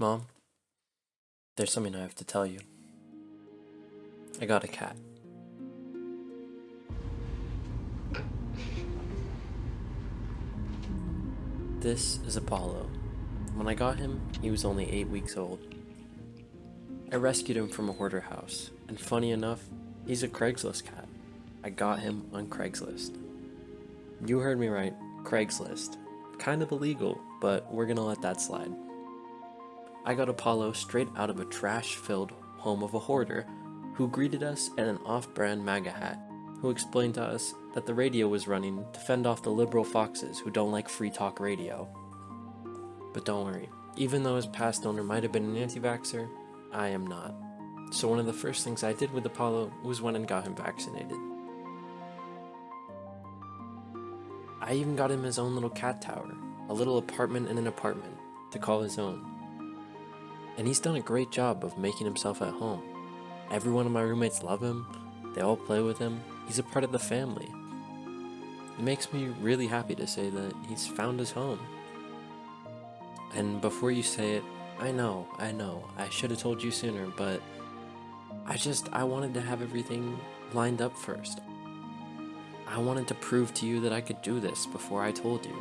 Mom, there's something I have to tell you. I got a cat. This is Apollo. When I got him, he was only 8 weeks old. I rescued him from a hoarder house, and funny enough, he's a Craigslist cat. I got him on Craigslist. You heard me right, Craigslist. Kind of illegal, but we're gonna let that slide. I got Apollo straight out of a trash-filled home of a hoarder who greeted us in an off-brand MAGA hat, who explained to us that the radio was running to fend off the liberal foxes who don't like free talk radio. But don't worry, even though his past owner might have been an anti-vaxxer, I am not. So one of the first things I did with Apollo was went and got him vaccinated. I even got him his own little cat tower, a little apartment in an apartment, to call his own. And he's done a great job of making himself at home. Every one of my roommates love him, they all play with him, he's a part of the family. It makes me really happy to say that he's found his home. And before you say it, I know, I know, I should have told you sooner, but I just, I wanted to have everything lined up first. I wanted to prove to you that I could do this before I told you.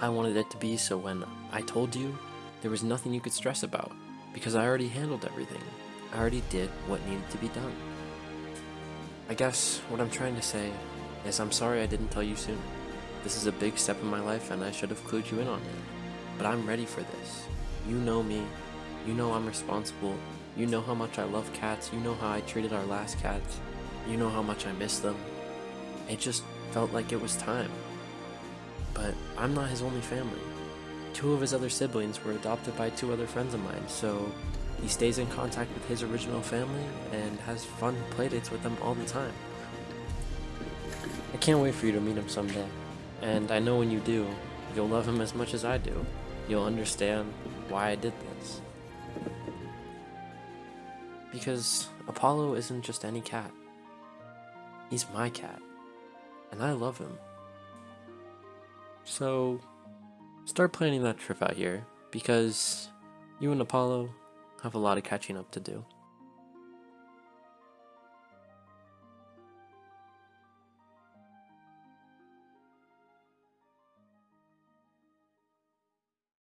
I wanted it to be so when I told you, there was nothing you could stress about, because I already handled everything. I already did what needed to be done. I guess what I'm trying to say is I'm sorry I didn't tell you sooner. This is a big step in my life and I should have clued you in on it. But I'm ready for this. You know me. You know I'm responsible. You know how much I love cats. You know how I treated our last cats. You know how much I miss them. It just felt like it was time. But I'm not his only family. Two of his other siblings were adopted by two other friends of mine, so he stays in contact with his original family and has fun playdates with them all the time. I can't wait for you to meet him someday, and I know when you do, you'll love him as much as I do. You'll understand why I did this. Because Apollo isn't just any cat. He's my cat and I love him. So, start planning that trip out here, because you and Apollo have a lot of catching up to do.